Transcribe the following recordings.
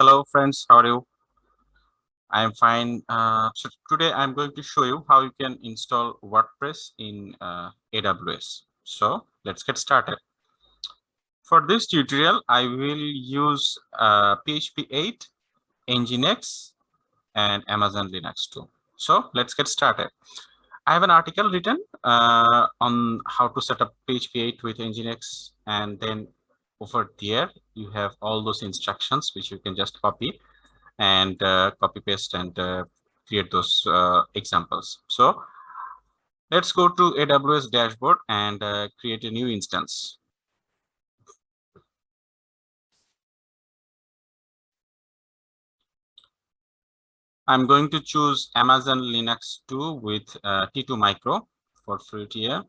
Hello friends, how are you? I am fine. Uh, so today I'm going to show you how you can install WordPress in uh, AWS. So let's get started. For this tutorial, I will use uh, PHP 8, Nginx, and Amazon Linux 2. So let's get started. I have an article written uh, on how to set up PHP 8 with Nginx and then over there you have all those instructions which you can just copy and uh, copy paste and uh, create those uh, examples. So let's go to aws dashboard and uh, create a new instance. I'm going to choose amazon linux 2 with uh, t2 micro for free tier.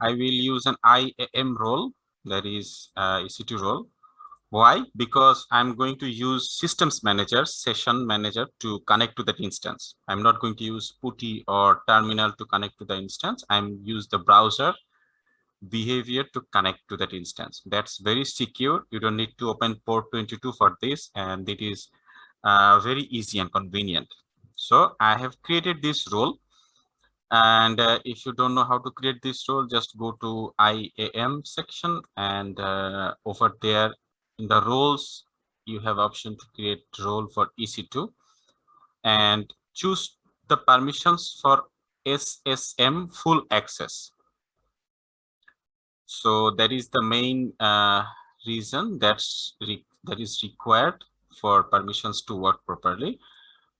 I will use an iam role that is uh, EC2 role. Why? Because I'm going to use systems manager, session manager to connect to that instance. I'm not going to use PuTTY or terminal to connect to the instance. I'm use the browser behavior to connect to that instance. That's very secure. You don't need to open port 22 for this and it is uh, very easy and convenient. So I have created this role and uh, if you don't know how to create this role just go to iam section and uh, over there in the roles you have option to create role for ec2 and choose the permissions for ssm full access. So that is the main uh, reason that's that is required for permissions to work properly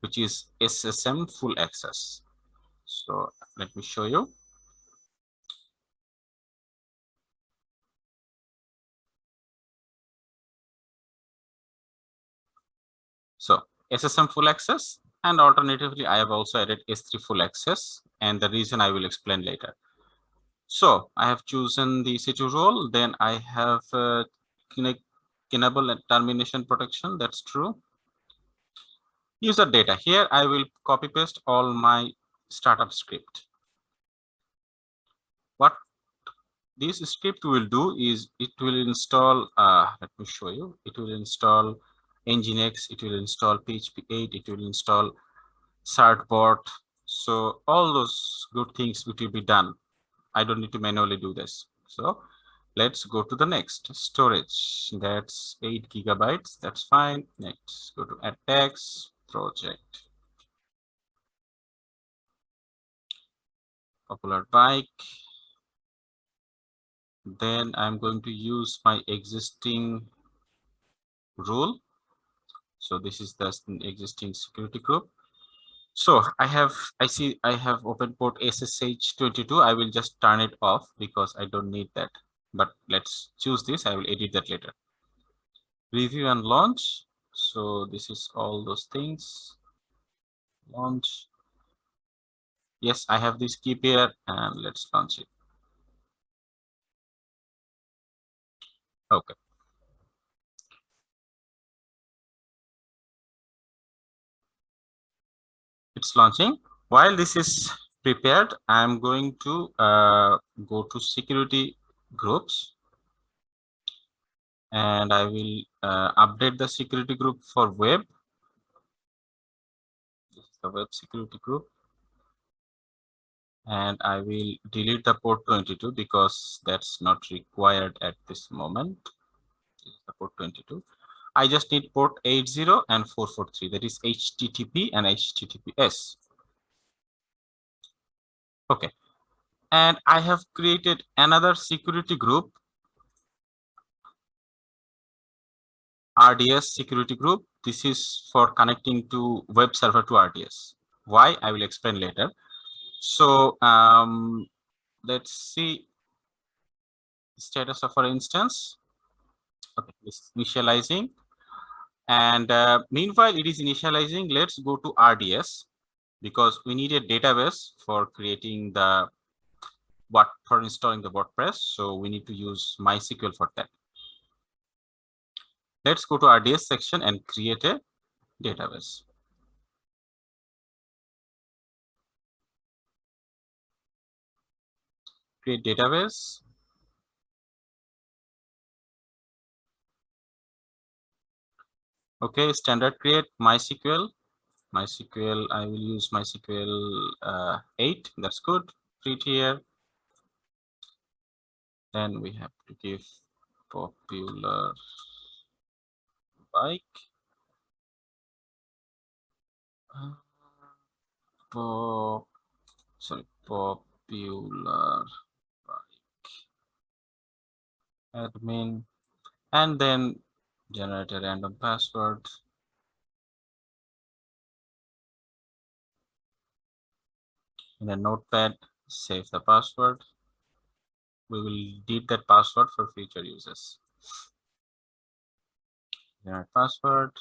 which is ssm full access so let me show you. So SSM full access and alternatively I have also added S3 full access and the reason I will explain later. So I have chosen the EC2 role, then I have uh, enable termination protection, that's true. User data, here I will copy paste all my startup script. What this script will do is it will install, uh, let me show you, it will install Nginx, it will install PHP 8, it will install Certbot. So all those good things will be done. I don't need to manually do this. So let's go to the next storage. That's eight gigabytes. That's fine. Next, go to attacks project. Popular bike. Then i'm going to use my existing rule. So this is the existing security group. So i have i see i have open port ssh 22 i will just turn it off because i don't need that. But let's choose this. I will edit that later. Review and launch. So this is all those things. Launch yes i have this key pair and let's launch it. Okay. It's launching. While this is prepared i'm going to uh, go to security groups. And i will uh, update the security group for web. This is the web security group and I will delete the port 22 because that's not required at this moment. The port 22. I just need port 80 and 443 that is HTTP and HTTPS. Okay. And I have created another security group RDS security group. This is for connecting to web server to RDS. Why? I will explain later. So um, let's see status of our instance. Okay, this is initializing. And uh, meanwhile, it is initializing. Let's go to RDS because we need a database for creating the what for installing the WordPress. So we need to use MySQL for that. Let's go to RDS section and create a database. Create database. Okay, standard create MySQL. MySQL, I will use MySQL uh, 8. That's good. Create here. Then we have to give popular bike. Uh, pop, sorry, popular admin, and then generate a random password. In a notepad, save the password. We will delete that password for future users. Generate password.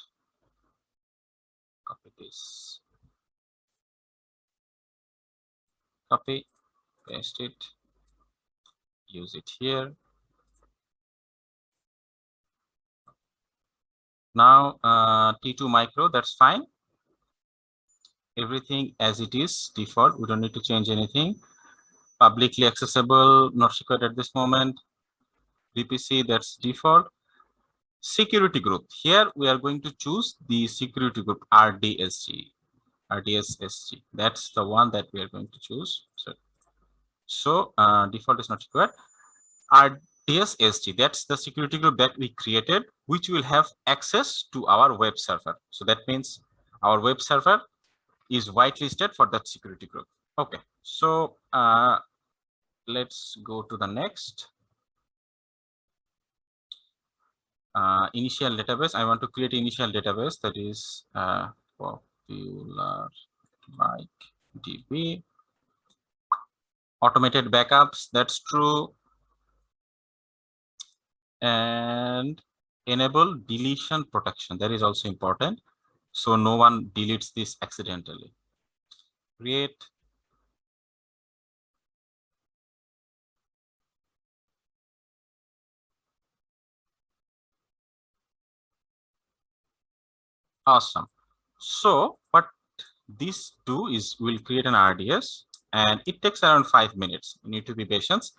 Copy this. Copy, paste it, use it here. Now uh, T2 micro, that's fine. Everything as it is default. We don't need to change anything. Publicly accessible, not secret at this moment. VPC, that's default. Security group. Here we are going to choose the security group RDSG. RDSSG. That's the one that we are going to choose. So, so uh, default is not required. RDSSG, that's the security group that we created, which will have access to our web server. So that means our web server is whitelisted for that security group. Okay, so uh, let's go to the next. Uh, initial database. I want to create initial database that is uh, popular bike db automated backups that's true and enable deletion protection that is also important so no one deletes this accidentally create awesome so what this do is we'll create an RDS and it takes around five minutes. You need to be patient.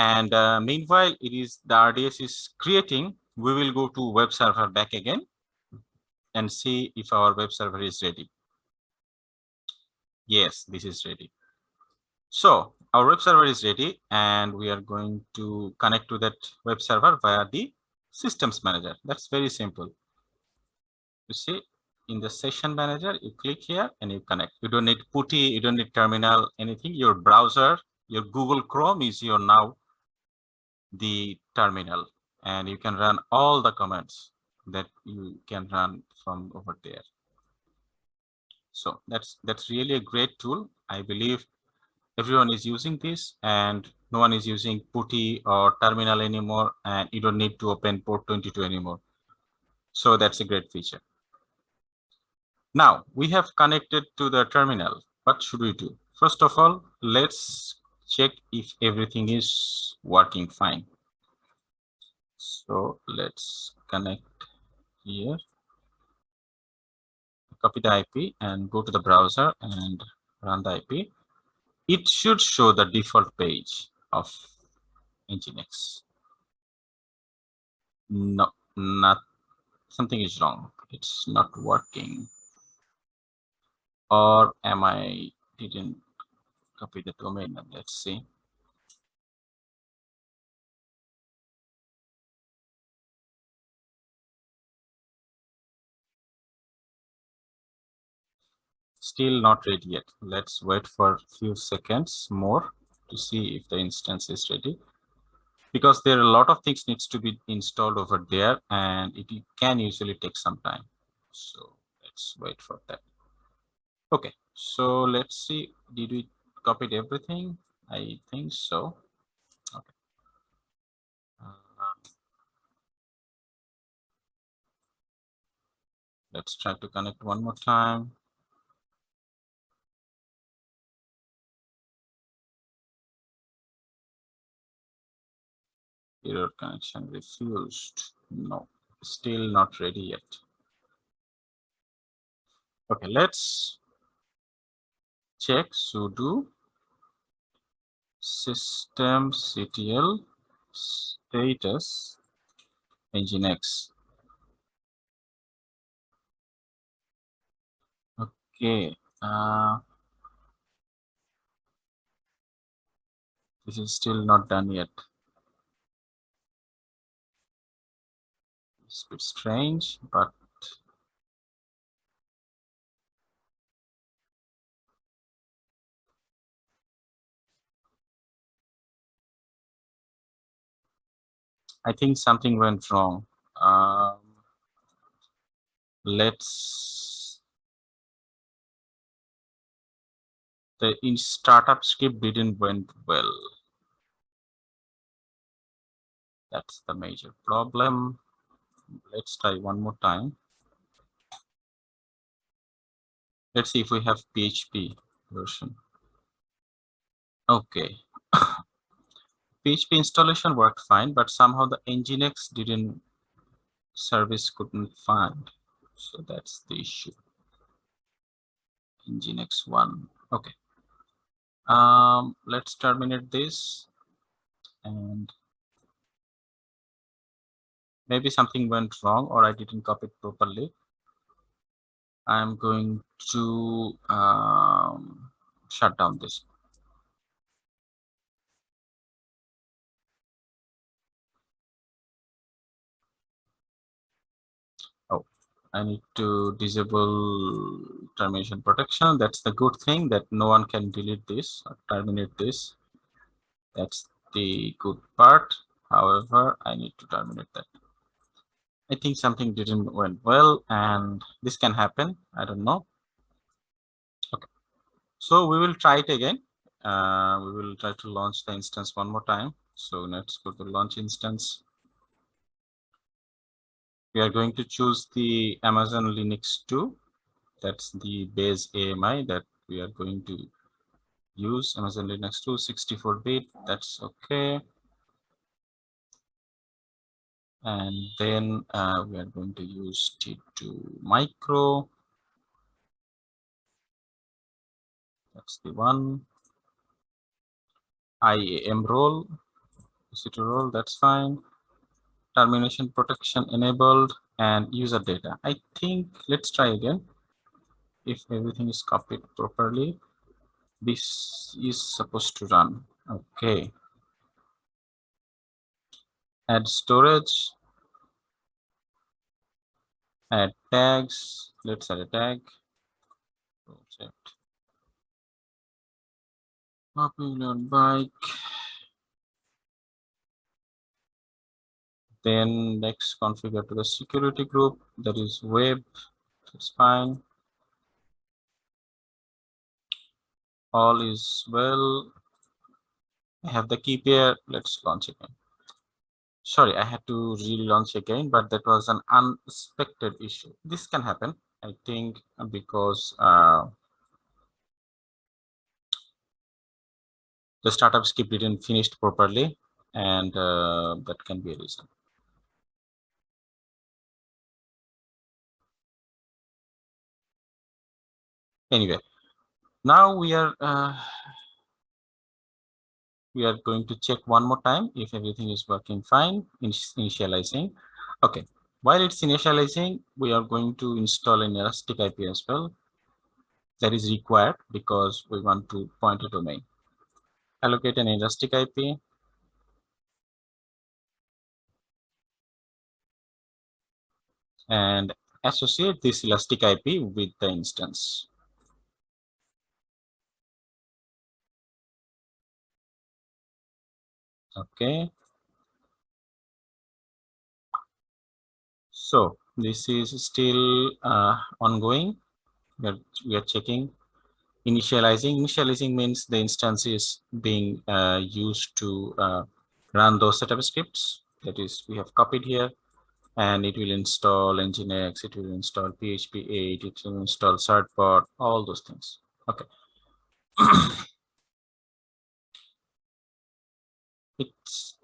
And uh, meanwhile, it is the RDS is creating. We will go to web server back again and see if our web server is ready. Yes, this is ready. So our web server is ready and we are going to connect to that web server via the systems manager. That's very simple. You see, in the session manager, you click here and you connect. You don't need PuTTY, you don't need terminal, anything. Your browser, your Google Chrome is your now the terminal and you can run all the commands that you can run from over there. So that's that's really a great tool. I believe everyone is using this and no one is using PuTTY or terminal anymore and you don't need to open port 22 anymore. So that's a great feature. Now we have connected to the terminal. What should we do? First of all, let's check if everything is working fine. So let's connect here. Copy the IP and go to the browser and run the IP. It should show the default page of Nginx. No, not something is wrong. It's not working or am I didn't copy the domain name? Let's see. Still not ready yet. Let's wait for a few seconds more to see if the instance is ready. Because there are a lot of things needs to be installed over there and it can usually take some time. So let's wait for that. Okay, so let's see. Did we copied everything? I think so. Okay. Uh, let's try to connect one more time. Error connection refused. No, still not ready yet. Okay, let's check sudo systemctl status nginx. Okay. Uh, this is still not done yet. It's a bit strange, but I think something went wrong. Um, let's the in startup script didn't went well. That's the major problem. Let's try one more time. Let's see if we have PHP version. Okay. PHP installation worked fine, but somehow the Nginx didn't service couldn't find. So that's the issue. Nginx one. Okay. Um, let's terminate this and maybe something went wrong or I didn't copy it properly. I'm going to um, shut down this. I need to disable termination protection. That's the good thing that no one can delete this or terminate this. That's the good part. However, I need to terminate that. I think something didn't went well and this can happen. I don't know. Okay. So we will try it again. Uh, we will try to launch the instance one more time. So let's go to launch instance. We are going to choose the Amazon Linux 2. That's the base AMI that we are going to use. Amazon Linux 2 64-bit. That's okay and then uh, we are going to use T2 micro. That's the one. IAM role, is it a role, that's fine. Termination protection enabled and user data. I think let's try again. If everything is copied properly, this is supposed to run. Okay add storage add tags let's add a tag project popular bike then next configure to the security group. That is web it's fine. All is well. I have the key pair. Let's launch again. Sorry i had to relaunch again but that was an unexpected issue. This can happen i think because uh, the startup script didn't finish properly and uh, that can be a reason anyway now we are uh, we are going to check one more time if everything is working fine initializing. Okay while it's initializing we are going to install an elastic ip as well. That is required because we want to point a domain. Allocate an elastic ip and associate this elastic ip with the instance okay. So this is still uh, ongoing. We are, we are checking. Initializing. Initializing means the instance is being uh, used to uh, run those setup scripts. That is we have copied here. And it will install nginx it will install php 8 it will install certbot all those things. Okay it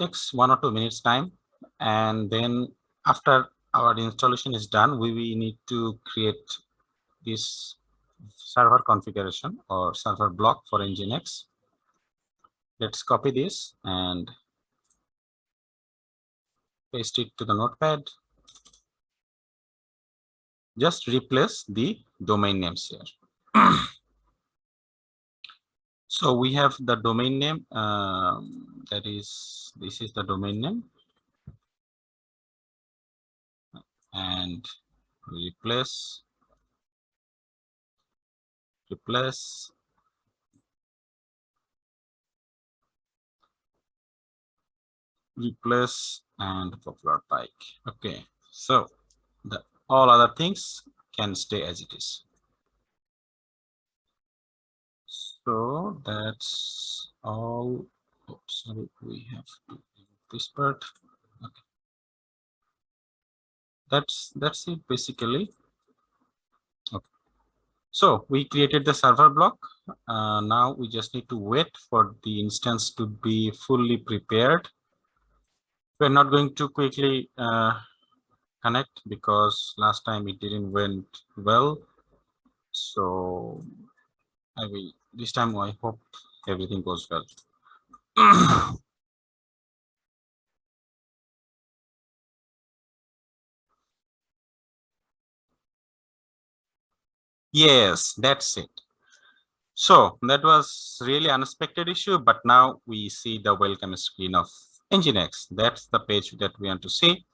takes one or two minutes time and then after our installation is done we, we need to create this server configuration or server block for nginx. Let's copy this and paste it to the notepad. Just replace the domain names here so we have the domain name um, that is this is the domain name. And replace replace. Replace and popular bike okay so the all other things can stay as it is so that's all. Sorry we have to this part. Okay. That's that's it basically. Okay. So we created the server block. Uh, now we just need to wait for the instance to be fully prepared. We're not going to quickly uh, connect because last time it didn't went well. So i will this time i hope everything goes well yes that's it so that was really unexpected issue but now we see the welcome screen of Nginx. That's the page that we want to see.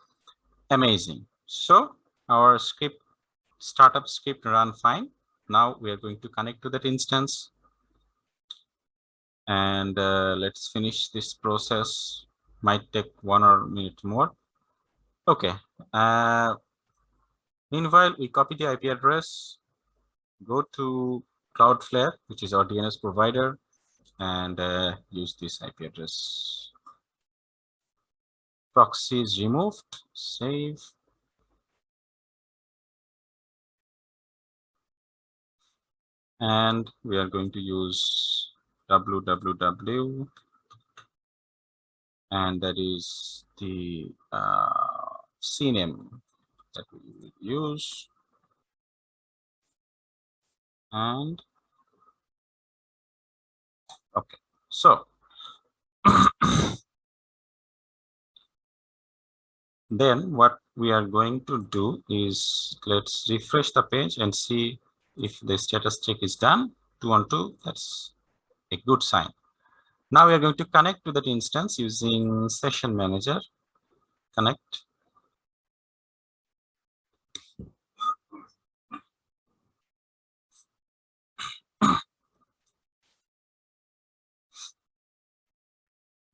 Amazing. So our script, startup script run fine. Now we are going to connect to that instance. And uh, let's finish this process. Might take one or minute more. Okay. Uh, meanwhile, we copy the IP address, go to Cloudflare, which is our DNS provider, and uh, use this IP address proxy is removed, save. And we are going to use www and that is the uh, CNAME that we use. And okay, so then what we are going to do is let's refresh the page and see if the status check is done 212 that's a good sign. Now we are going to connect to that instance using session manager. Connect.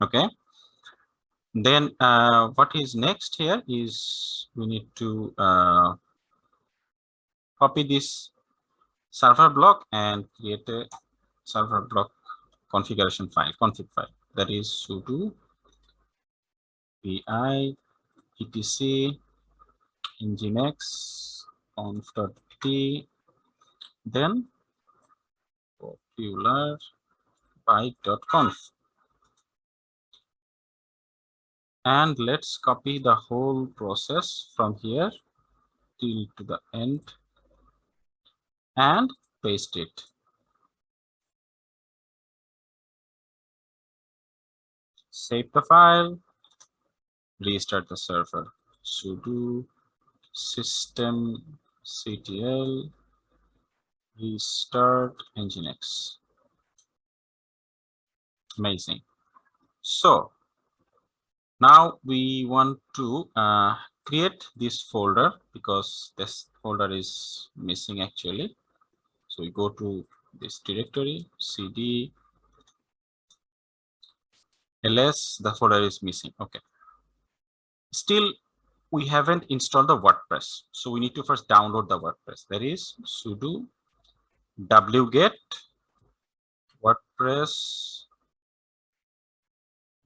Okay. Then uh, what is next here is we need to uh, copy this server block and create a server block configuration file, config file. That is sudo vi etc nginx conf.d then popular bike.conf and let's copy the whole process from here till to the end and paste it. Save the file. Restart the server. Sudo system ctl. Restart nginx. Amazing. So now we want to uh, create this folder because this folder is missing actually. So we go to this directory, cd, ls, the folder is missing. Okay. Still, we haven't installed the WordPress. So we need to first download the WordPress. That is sudo wget WordPress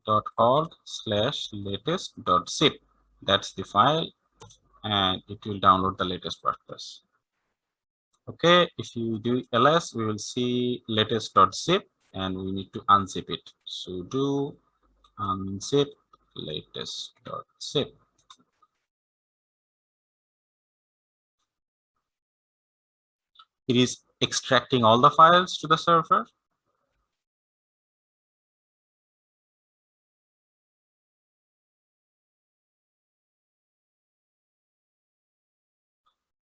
dot org slash latest dot zip that's the file and it will download the latest wordpress okay if you do ls we will see latest dot zip and we need to unzip it. sudo unzip latest dot zip. It is extracting all the files to the server.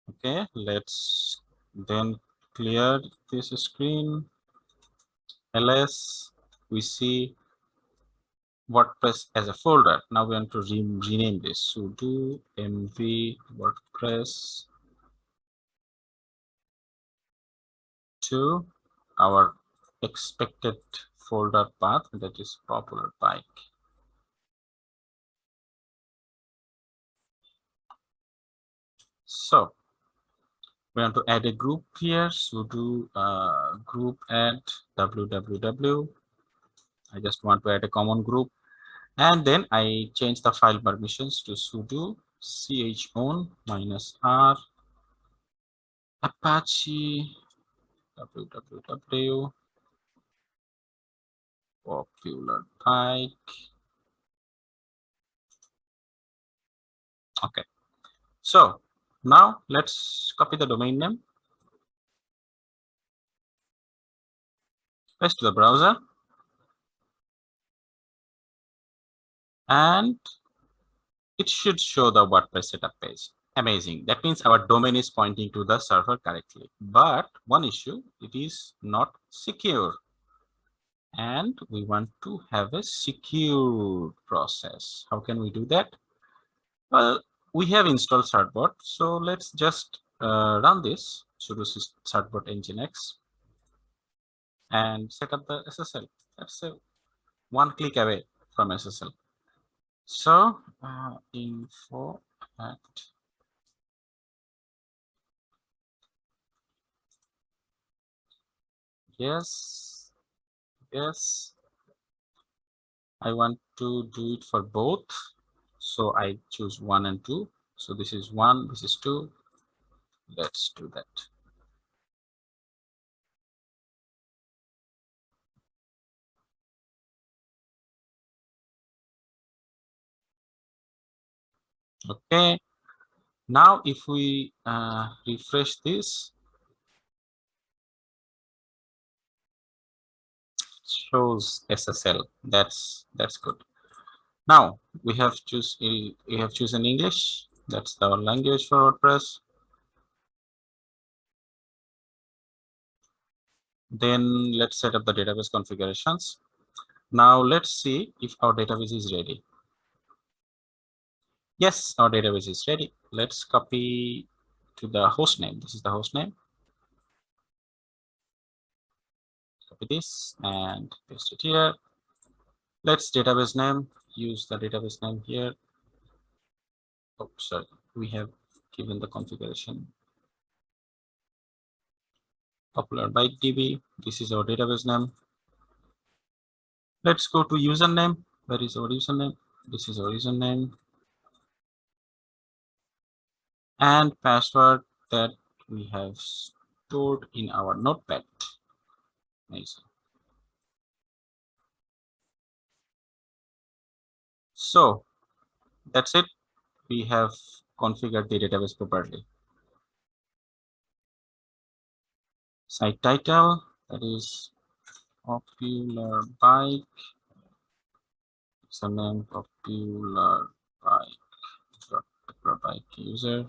Okay let's then clear this screen. ls, we see WordPress as a folder. Now we want to re rename this. sudo mv WordPress to our expected folder path that is popular bike. So we want to add a group here. sudo uh, group add www. I just want to add a common group and then I change the file permissions to sudo chown minus r apache www popular bike okay so now let's copy the domain name paste to the browser and it should show the WordPress setup page. Amazing. That means our domain is pointing to the server correctly. But one issue, it is not secure. And we want to have a secure process. How can we do that? Well, we have installed certbot. So let's just uh, run this sudo certbot nginx and set up the SSL. That's a one click away from SSL. So uh, info at yes, yes. I want to do it for both. So I choose one and two. So this is one, this is two. Let's do that. Okay. Now, if we uh, refresh this, shows SSL. That's that's good. Now we have choose we have chosen English. That's our language for WordPress. Then let's set up the database configurations. Now let's see if our database is ready. Yes, our database is ready. Let's copy to the host name. This is the host name. Copy this and paste it here. Let's database name. Use the database name here. Oh, sorry. We have given the configuration. Popular bike DB. This is our database name. Let's go to username. Where is our username? This is our username and password that we have stored in our notepad. So that's it. We have configured the database properly. Site title, that is popular bike. Username popular bike, popular bike user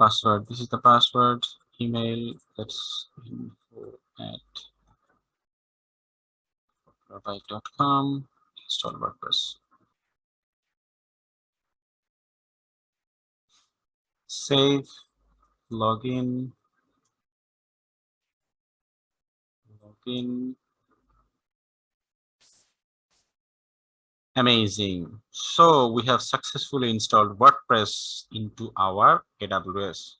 password this is the password email that's info at com install wordpress save login login Amazing. So we have successfully installed WordPress into our AWS.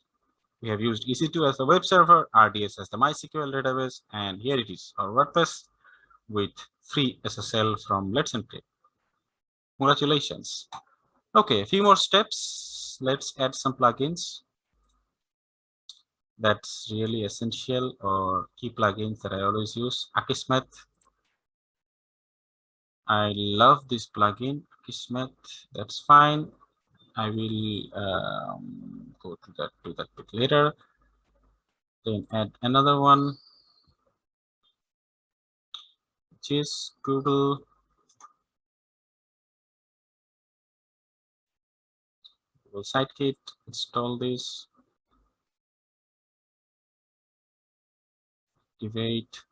We have used EC2 as the web server, RDS as the MySQL database, and here it is, our WordPress with free SSL from Let's Encrypt. Congratulations. Okay, a few more steps. Let's add some plugins. That's really essential or key plugins that I always use. Akismet I love this plugin, Akismet. That's fine. I will um, go to that to that bit later. Then add another one, just Google Google Sitekit, install this, activate.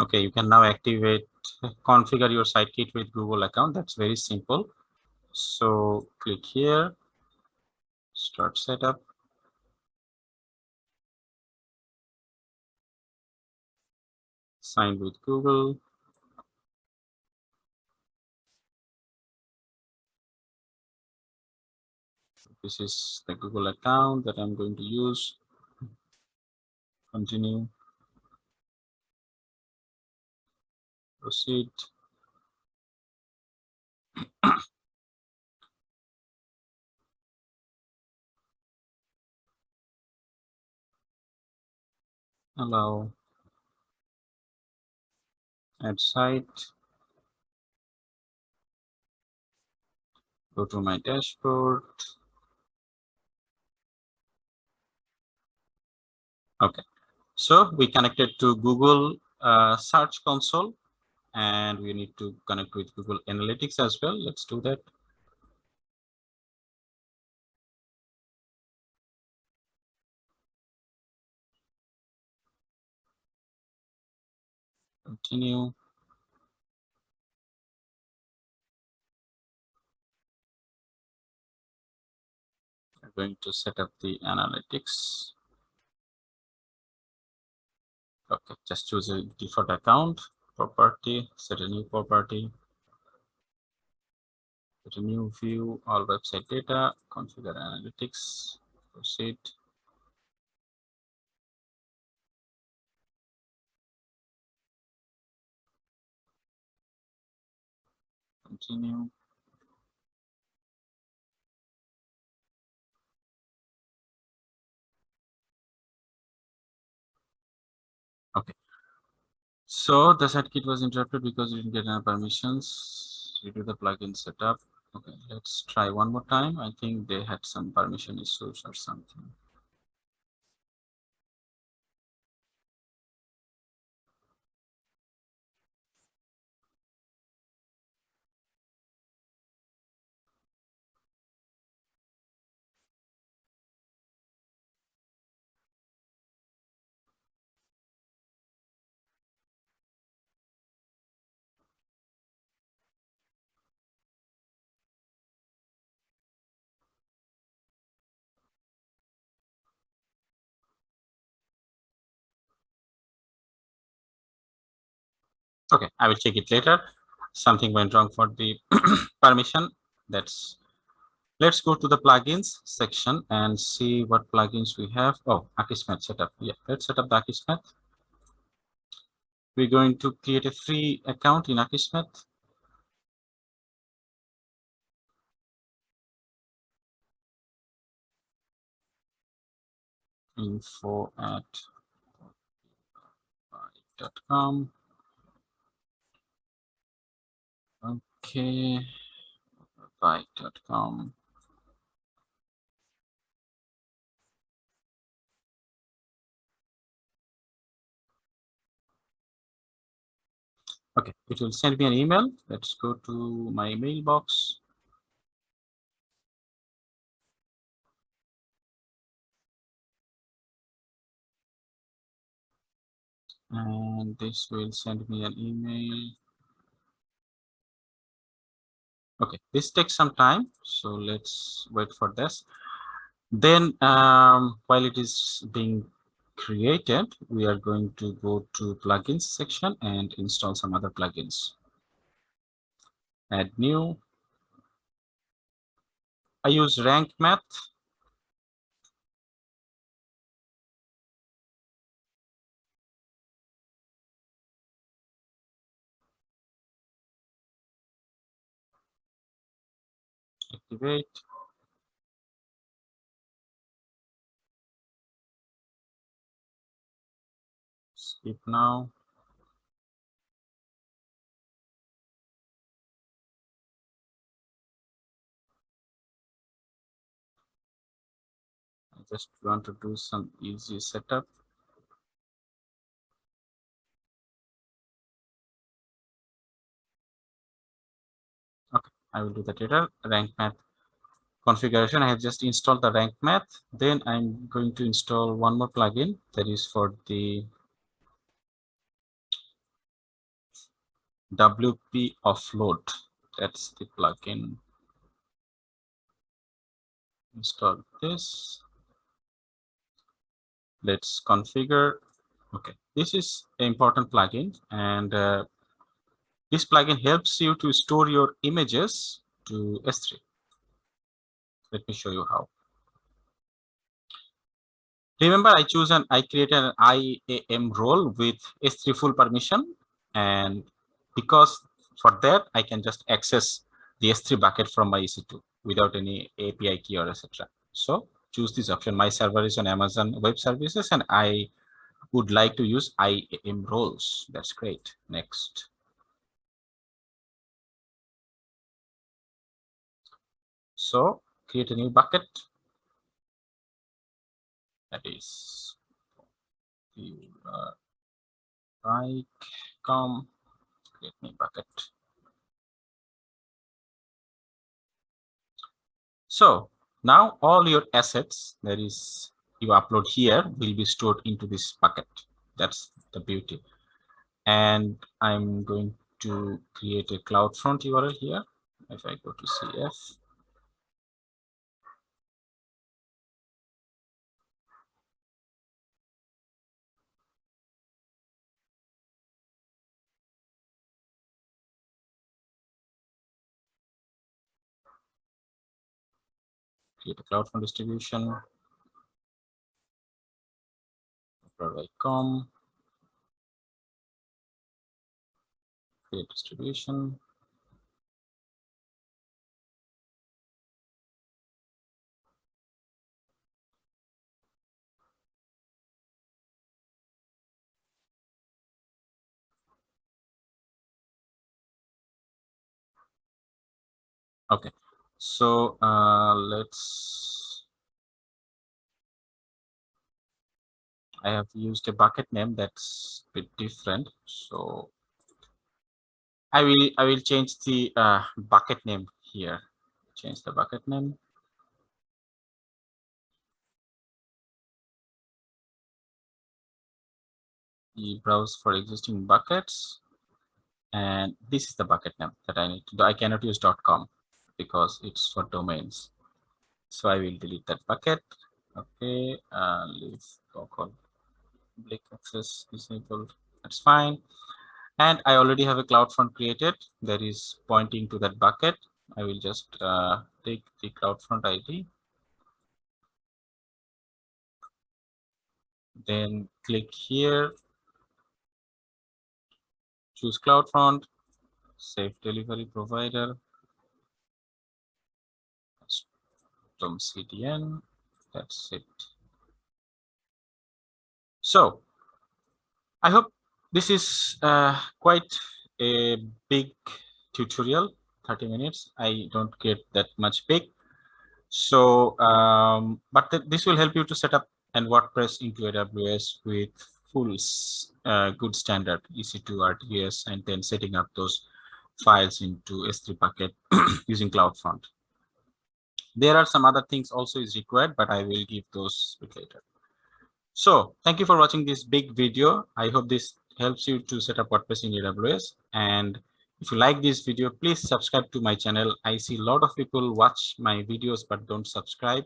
Okay, you can now activate, configure your SiteKit with Google account. That's very simple. So click here, start setup. Sign with Google. This is the Google account that I'm going to use. Continue. Proceed. Allow. Add site. Go to my dashboard. Okay, so we connected to Google uh, Search Console and we need to connect with Google Analytics as well. Let's do that. Continue. I'm going to set up the analytics. Okay, just choose a default account, property, set a new property, set a new view, all website data, configure analytics, proceed. Continue. So the SiteKit was interrupted because we didn't get any permissions. We do the plugin setup. Okay, let's try one more time. I think they had some permission issues or something. Okay, I will check it later. Something went wrong for the permission. That's let's go to the plugins section and see what plugins we have. Oh, Akismet setup. Yeah, let's set up the Akismet. We're going to create a free account in Akismet. Info at dot com. Okay, bike.com. Okay, it will send me an email. Let's go to my mailbox. And this will send me an email. Okay, this takes some time, so let's wait for this. Then um, while it is being created, we are going to go to plugins section and install some other plugins. Add new. I use rank math. Activate. Skip now. I just want to do some easy setup. I will do that later. Rank math configuration. I have just installed the rank math. Then I'm going to install one more plugin that is for the WP offload. That's the plugin. Install this. Let's configure. Okay, this is an important plugin and uh, this plugin helps you to store your images to S3. Let me show you how. Remember, I choose an I created an IAM role with S3 full permission, and because for that I can just access the S3 bucket from my EC2 without any API key or etc. So choose this option. My server is on Amazon Web Services, and I would like to use IAM roles. That's great. Next. So create a new bucket. That is right com create new bucket. So now all your assets that is you upload here will be stored into this bucket. That's the beauty. And I'm going to create a CloudFront URL here. If I go to CF, create a CloudFront distribution, com, create distribution. Okay, so uh, let's, I have used a bucket name that's a bit different. So I will, I will change the uh, bucket name here. Change the bucket name. You browse for existing buckets and this is the bucket name that I need to do. I cannot use dot .com because it's for domains. So I will delete that bucket. Okay, uh, leave local public access disabled. That's fine. And I already have a CloudFront created that is pointing to that bucket. I will just uh, take the CloudFront ID. Then click here, choose CloudFront, save delivery provider, from CDN. That's it. So I hope this is uh, quite a big tutorial, 30 minutes. I don't get that much big. So, um, but th this will help you to set up an WordPress into AWS with full uh, good standard EC2 RDS and then setting up those files into S3 bucket using CloudFront. There are some other things also is required, but I will give those later. So thank you for watching this big video. I hope this helps you to set up WordPress in AWS. And if you like this video, please subscribe to my channel. I see a lot of people watch my videos but don't subscribe.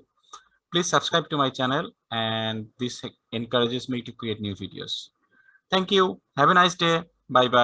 Please subscribe to my channel and this encourages me to create new videos. Thank you. Have a nice day. Bye bye.